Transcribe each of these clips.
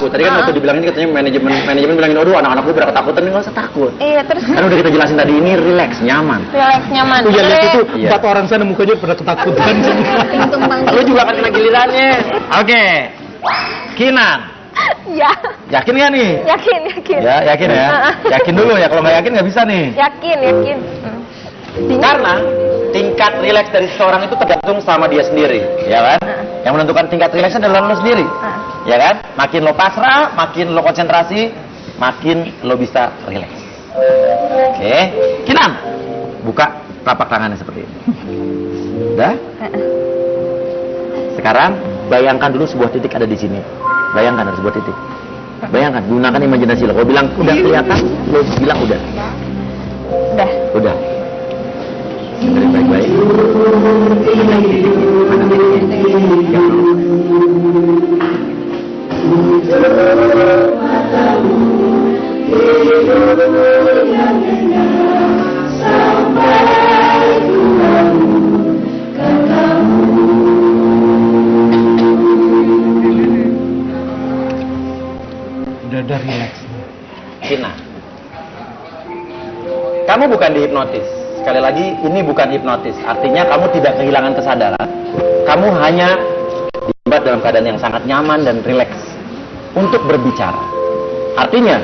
Tadi kan waktu dibilangin katanya manajemen manajemen bilangin aduh anak-anak gue pada ketakutan nggak usah takut. Iya, terus Kan udah kita jelasin tadi ini relax, nyaman. relax nyaman. Tuh ya lihat itu Iya. empat orang sana mukanya pada ketakutan. Lu juga akan kena gilirannya. Oke. Kinan. Ya, Yakin gak nih? yakin, yakin. Ya, yakin ya. Yakin dulu ya. Kalau nggak yakin nggak bisa nih. Yakin, yakin. Hmm. Karena tingkat rileks dari seseorang itu tergantung sama dia sendiri, ya kan? Yang menentukan tingkat rileksnya adalah lo sendiri, ya kan? Makin lo pasrah, makin lo konsentrasi, makin lo bisa rileks. Oke, Kinan, buka telapak tangannya seperti ini. Udah? Sekarang bayangkan dulu sebuah titik ada di sini. Bayangkan ada sebuah titik. Bayangkan, gunakan imajinasi lo. Kalau bilang udah kelihatan, lo bilang udah. Udah. Udah. Baik-baik. Kina. Kamu bukan dihipnotis. Sekali lagi, ini bukan hipnotis. Artinya kamu tidak kehilangan kesadaran. Kamu hanya dibuat dalam keadaan yang sangat nyaman dan rileks untuk berbicara. Artinya,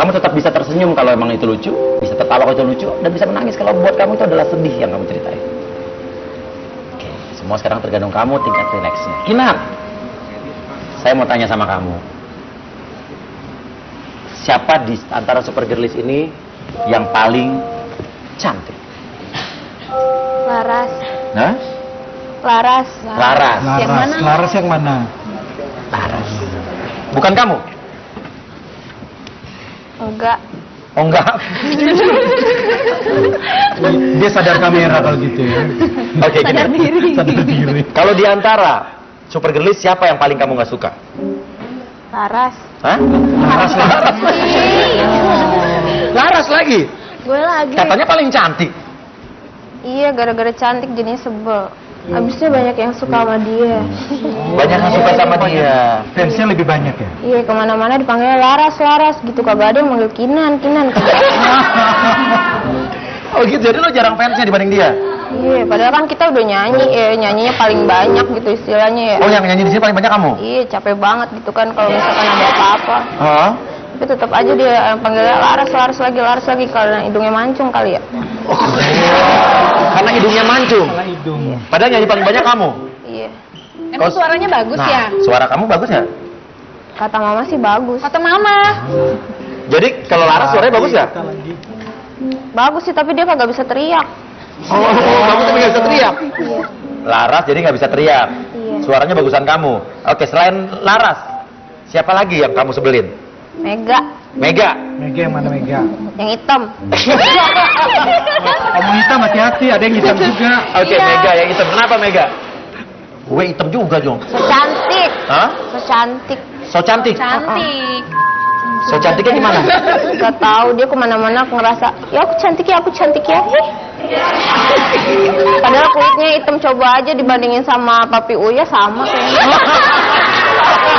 kamu tetap bisa tersenyum kalau emang itu lucu, bisa tertawa kalau itu lucu, dan bisa menangis kalau buat kamu itu adalah sedih yang kamu ceritain. Oke, semua sekarang tergantung kamu tingkat rileksnya. Kinar, saya mau tanya sama kamu siapa di antara super girlies ini yang paling cantik? Laras. Nah, Laras. Laras. Yang Laras, mana? Laras yang mana? Laras. Bukan kamu? Enggak. Oh enggak. Dia sadar kamera kalau gitu ya. Oke, gini. Sadar diri. Sadar diri. Kalau di antara super girlies siapa yang paling kamu nggak suka? Laras. Hah? Laras Laras. Laras lagi. Gue lagi. Katanya paling cantik. Iya, gara-gara cantik jadinya sebel. Abisnya banyak yang suka sama dia. Banyak yang suka sama dia. Fansnya lebih banyak ya. Iya, ke mana-mana dipanggil Laras, Laras gitu. Kagak ada yang manggil Kinan, Kinan. Oh gitu, jadi lo jarang fansnya dibanding dia? Iya, padahal kan kita udah nyanyi, eh nyanyinya paling banyak gitu istilahnya ya. Oh yang nyanyi di sini paling banyak kamu? Iya, capek banget gitu kan kalau misalkan ada apa-apa. Hah? Tapi tetap aja dia eh, panggilnya Laras, Laras lagi, Laras lagi karena hidungnya mancung kali ya. Karena hidungnya mancung. Karena hidung. Padahal nyanyi paling banyak kamu. Iya. Emang suaranya bagus nah, ya? suara kamu bagus ya? Kata mama sih bagus. Kata mama. Jadi kalau Laras suaranya bagus ya? Bagus sih, tapi dia kagak bisa teriak. Oh, kamu tapi nggak bisa teriak. Iya. Laras jadi nggak bisa teriak. Iya. Suaranya bagusan kamu. Oke, selain Laras, siapa lagi yang kamu sebelin? Mega, Mega. Mega yang mana Mega? yang hitam. Kamu hitam hati-hati, ada yang hitam juga. Oke, Iya. Mega yang hitam. Kenapa Mega? Gue hitam juga, Jong. So cantik, Hah? so cantik. So cantik. Cantik. So cantiknya gimana? Gak tahu dia ke mana-mana aku ngerasa, ya aku cantik ya, aku cantik ya. Padahal kulitnya hitam coba aja dibandingin sama papi Uya sama kayaknya. Tapi.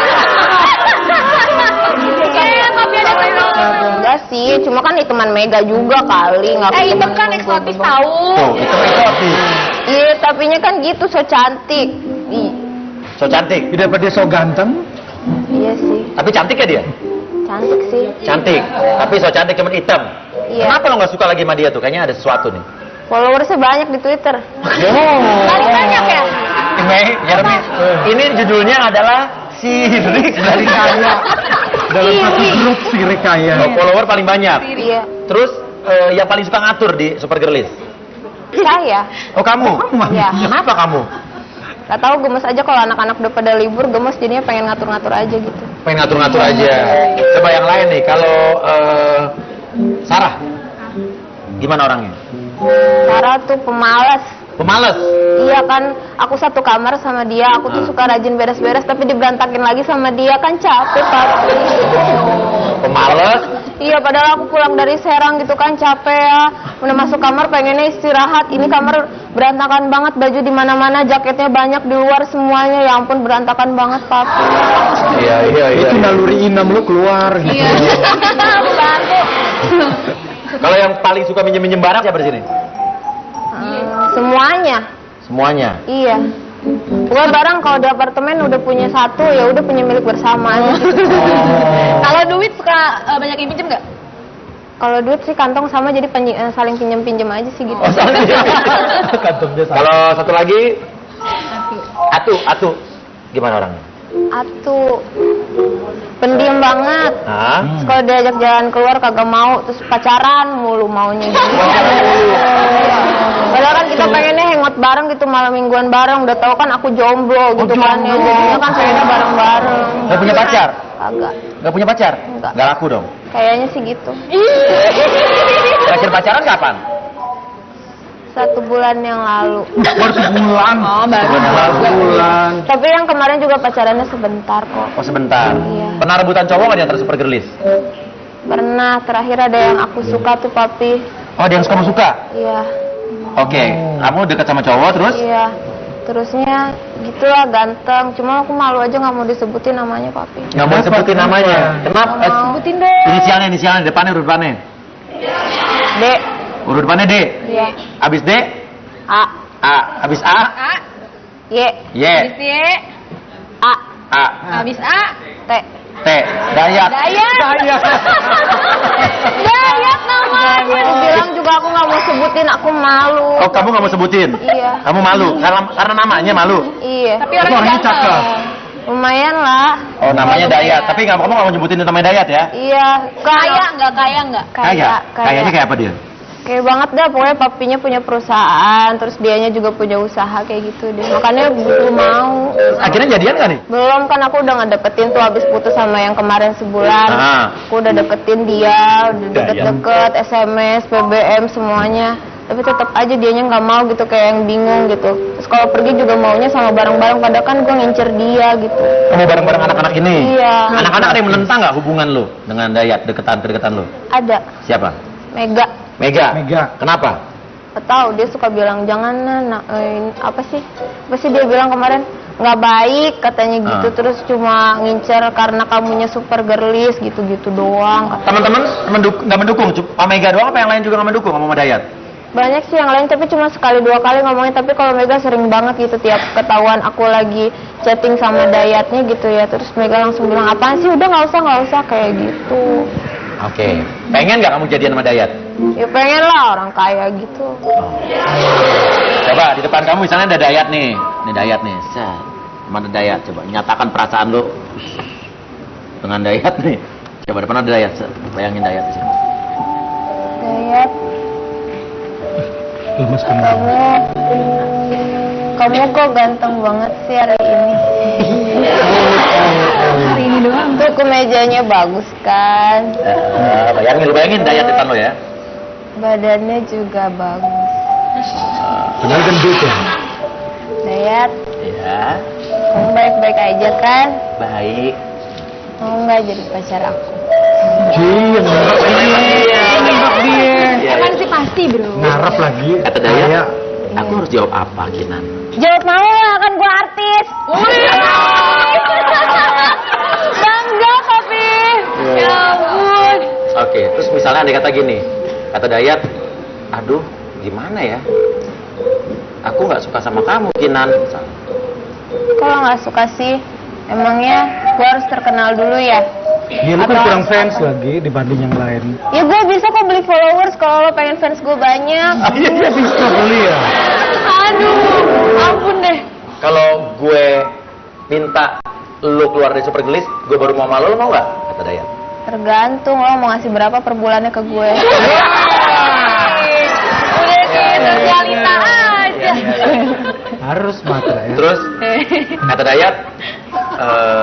Enggak sih, cuma kan hitaman Mega juga kali. Nggak Eh, itu hitaman kan eksotis doang. tahu. Tuh, hitam eksotis. Iya, tapinya kan gitu, so cantik. So cantik. Tidak pada dia so ganteng. iya sih, Tapi cantik ya dia? cantik sih. Cantik. Tapi so cantik cuman hitam. Iya. Kenapa lo nggak suka lagi sama dia tuh? Kayaknya ada sesuatu nih. Followersnya banyak di Twitter. Paling banyak ya? Mei, Jeremy, ini judulnya adalah sirik dari kaya. Dalam satu grup si Rekaya. Oh, follower paling banyak. Iya, Terus eh, yang paling suka ngatur di Super Girlies? saya. Oh kamu? Iya. Kenapa kamu? Gak tahu gemes aja kalau anak-anak udah pada libur gemes jadinya pengen ngatur-ngatur aja gitu. Pengen ngatur-ngatur aja. Coba yang lain nih, kalau eh, Sarah, gimana orangnya? Sarah tuh pemalas. Pemalas. Iya kan, aku satu kamar sama dia, aku tuh Ah. suka rajin beres-beres tapi diberantakin lagi sama dia kan capek papi. Pemalas. Iya, padahal aku pulang dari Serang gitu kan capek ya. Udah masuk kamar pengennya istirahat. Ini kamar berantakan banget, baju di mana-mana, jaketnya banyak di luar semuanya. Ya ampun berantakan banget, Papi. Iya, iya, Itu naluri inam lu keluar. Iya. Bantu. Kalau yang paling suka minjem-minjem barang siapa di sini? Eh, semuanya. Semuanya. Iya. Gua barang kalau di apartemen udah punya satu ya udah punya milik bersama aja. Kalau duit suka eh, banyak yang pinjem nggak? Kalau duit sih kantong sama jadi penyi- eh, saling pinjem pinjem aja sih gitu. Oh, salah. Kantongnya sama. Kalau satu lagi Atu, Atu. Gimana orangnya? Atu pendiam banget. Hah? Terus kalau diajak jalan keluar kagak mau, terus pacaran mulu maunya gitu. Padahal kan kita pengennya hangout bareng gitu malam mingguan bareng. Udah tahu kan aku jomblo gitu kan ya. Jadinya kan pengennya bareng-bareng. Nggak punya pacar? Kagak. Gak punya pacar? Enggak. Gak laku dong. Kayaknya sih gitu. Terakhir pacaran kapan? Satu bulan yang lalu. Baru sebulan. Oh, baru. Sebulan. Tapi yang kemarin juga pacarannya sebentar kok. Oh sebentar. Iya. Pernah rebutan cowok nggak di antara super girlies? Pernah terakhir ada yang aku suka tuh papi. Oh, ada yang kamu suka? Iya. Oke, kamu dekat sama cowok terus? Iya. Terusnya gitulah ganteng. Cuma aku malu aja nggak mau disebutin namanya papi. Nggak mau Kenapa? sebutin namanya. Kenapa? Mau. Sebutin dong. Inisialnya, inisialnya, depannya, depannya. Dek. Urut depannya D. Iya. Abis D, A. A. Abis A, A, Y. Y. habis Y, A. A. habis A, T. T. Dayat. Dayat. Dayat namanya. Aku bilang juga aku nggak mau sebutin. Aku malu. Oh, kamu nggak mau sebutin? Iya. Kamu malu? Karena, karena namanya malu? Iya. Tapi orangnya cakep. Lumayan lah. Oh, namanya lumayan. Dayat. Tapi nggak, kamu nggak mau nyebutin namanya Dayat ya? Iya. Kaya nggak? Kaya nggak? Kaya. Kayaknya kayak apa dia? Kayak banget dah, pokoknya papinya punya perusahaan, terus dianya juga punya usaha kayak gitu deh. Makanya butuh mau. Akhirnya jadian nggak nih? Belum kan aku udah ngedeketin tuh habis putus sama yang kemarin sebulan. Ah. Aku udah deketin dia, udah deket-deket, SMS, BBM semuanya. Tapi tetap aja dianya nggak mau gitu kayak yang bingung gitu. Terus kalau pergi juga maunya sama bareng-bareng padahal kan gue ngincer dia gitu. Kamu bareng-bareng anak-anak ini? Iya. Anak-anak ada yang menentang nggak hubungan lo dengan Dayat, deketan deketan lo? Ada Siapa? Mega. Mega. Mega. Kenapa? Tahu dia suka bilang jangan nah, eh, apa sih apa sih dia bilang kemarin nggak baik katanya gitu Ah. terus cuma ngincer karena kamunya super girlies gitu-gitu doang Teman-teman menduk nggak mendukung? Cuma Mega doang apa yang lain juga nggak mendukung sama Dayat? banyak sih yang lain tapi cuma sekali dua kali ngomongnya tapi kalau Mega sering banget gitu tiap ketahuan aku lagi chatting sama Dayatnya gitu ya terus Mega langsung bilang apaan sih udah nggak usah nggak usah kayak gitu Oke. Pengen nggak kamu jadian sama Dayat? ya pengen lah orang kaya gitu Coba di depan kamu misalnya ada Dayat nih. Ini Dayat nih. Set. Mana Dayat? Coba nyatakan perasaan lo dengan Dayat nih. Coba depan ada Dayat. Set. Bayangin Dayat. Set. Dayat Lemes kamu kamu kok ganteng banget sih hari ini Hari ini doang. Tuh kemejanya bagus kan, Eh, bayangin lo bayangin Dayat depan lo ya. badannya juga bagus. Padahal gendut ya. Dayat, Ya. kamu baik-baik aja kan? Baik. Mau nggak jadi pacar aku? Ji, yang ngarap Iya. dia. Kan sih pasti bro. Ngarap lagi. Kata Aku harus jawab apa Kinan? Jawab mau lah, kan gua artis. Bangga tapi. Ya ampun. Oke, terus misalnya ada kata gini, kata Dayat, aduh, gimana ya? Aku nggak suka sama kamu, Kinan. Kalau nggak suka sih, emangnya gua harus terkenal dulu ya? Dia lu kan Atau- kurang fans lagi dibanding yang lain. Ya gue bisa kok beli followers kalau lo pengen fans gue banyak. Iya bisa beli ya. Aduh, ampun deh. Kalau gue minta lu keluar dari Super Gelis, gue baru mau malu, lu mau nggak? Kata Dayat. Tergantung lo mau ngasih berapa per bulannya ke gue. Udah kayak sosialita aja. Harus matra ya. Terus kata Dayat, "Eh,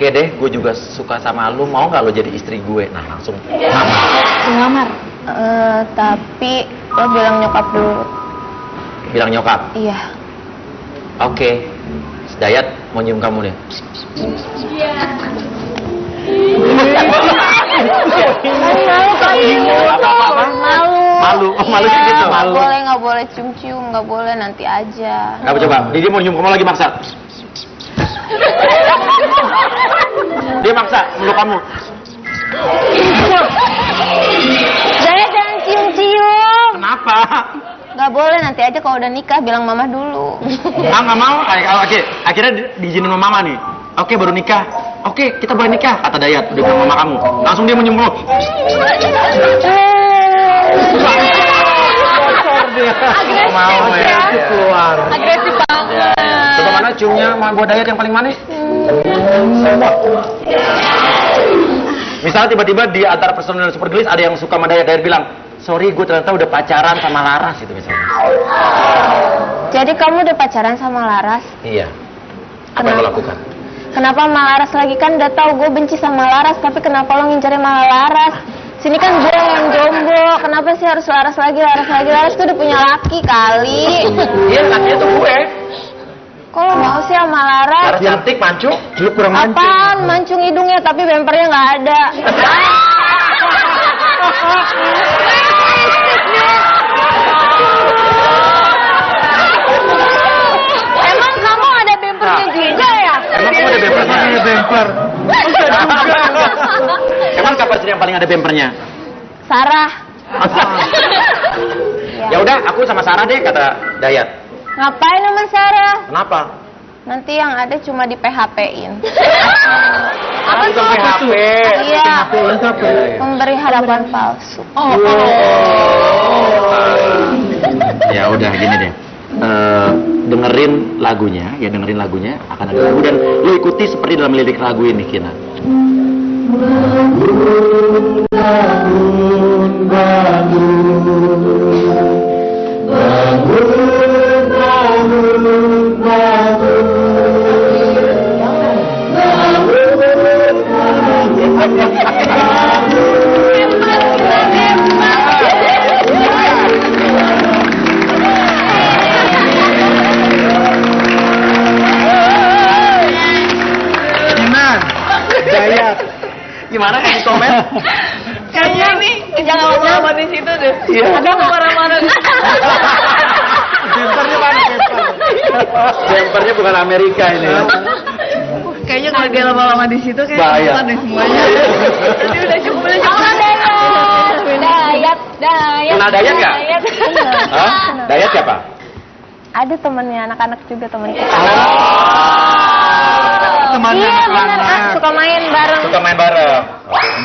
oke deh gue juga suka sama lu. Mau gak lo jadi istri gue? Nah langsung. Ngamar. uh, tapi lo bilang nyokap dulu. Bilang nyokap? Iya. Oke. Okay. Dayat mau nyium kamu deh. Iya malu. Malu oh, malu malu, gitu. malu boleh nggak boleh cium-cium nggak boleh nanti aja. Gak coba. Didi mau nyium kamu lagi maksa dia maksa meluk kamu. Saya jangan cium-cium Kenapa? nggak boleh nanti aja kalau udah nikah bilang mama dulu Ah nggak mau. Kayak kalau oke, akhirnya di- diizinin sama mama nih. Oke baru nikah. Oke kita boleh nikah kata Dayat udah bilang mama kamu. Langsung dia mau nyium kamu. Agresif. Mau ya. keluar. Agresif banget. Ya, ya. Ciumnya sama buat Dayat yang paling manis? Misalnya tiba-tiba di antara personel super gelis ada yang suka sama Dayat, Dayat bilang, sorry gue ternyata udah pacaran sama Laras gitu misalnya. jadi kamu udah pacaran sama Laras Iya. Apa yang lo Kenapa? lakukan? kenapa sama Laras lagi kan udah tahu gue benci sama Laras tapi kenapa lo ngincarnya malah Laras sini kan gue yang jomblo kenapa sih harus Laras lagi Laras lagi Laras tuh udah punya laki kali Iya, katanya tuh gue. Kok lo mau sih sama Laras Laras cantik, mancung. Lu kurang mancung. Apaan? Mancung hidungnya tapi bempernya nggak ada. Emang kamu ada bempernya juga ya? Emang kamu ada bempernya? Iya, bemper. Emang kapan sih yang paling ada bempernya? Sarah. ya udah, aku sama Sarah deh kata Dayat. Ngapain sama Sarah? Kenapa? Nanti yang ada cuma di PHP-in. Apa tuh? HP. Iya, Itu apa? memberi harapan palsu. Oh, Ya udah gini deh. Eh, dengerin lagunya, ya dengerin lagunya akan ada lagu dan lu ikuti seperti dalam lirik lagu ini Kina. Iman. Dayat. Gimana kan di komen? Kayaknya nih jangan lama-lama di situ deh. Iya. Ada marah-marah. Bempernya? Bempernya bukan Amerika ini. Kayaknya kalau dia lama-lama di situ kayak Bahaya. nonton deh semuanya. Tadi udah cukup, udah cukup. Dayat, Dayat. Kenal Dayat nggak? Dayat. Hah? Dayat siapa? Ada temennya anak-anak juga temen kita. Teman iya bener, ah, anak-anak. suka main bareng. Suka main bareng.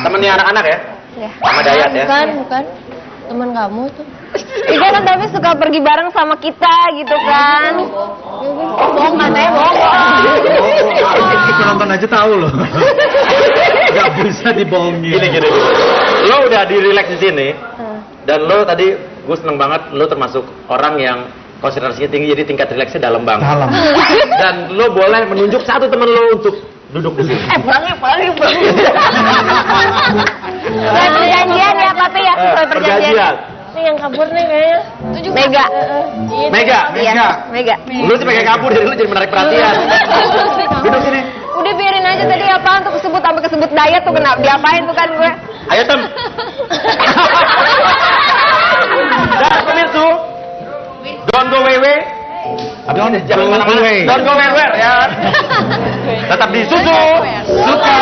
Temennya anak-anak ya? Ya. Sama Dayat ya? Bukan, bukan. Temen kamu tuh. Iya kan tapi suka pergi bareng sama kita gitu kan. Bohong katanya bohong. Penonton aja tahu loh. Gak bisa dibohongin. Gini gini. Lo udah di relax di sini Hmm. dan lo tadi gue seneng banget lo termasuk orang yang konsentrasinya tinggi jadi tingkat rileksnya dalam banget. Dalam. Dan lo boleh menunjuk satu temen lo untuk duduk di sini. Eh, pulangnya, pulangnya, pulangnya. Sesuai perjanjian ya papi ya, Eh, sesuai perjanjian. perjanjian. Yang kabur nih kayaknya. Mega. Mega, Iya, Mega. Lu sih pengen kabur jadi lu jadi menarik perhatian. Duduk sini. Udah biarin aja tadi apaan tuh kesebut sampai kesebut dayat tuh kena diapain tuh kan gue. Ayo tem. Dan pemirsa, don't go wewe. Don't Jangan go ke mana-mana. away. Don't go where ya. Tetap di susu. Suka.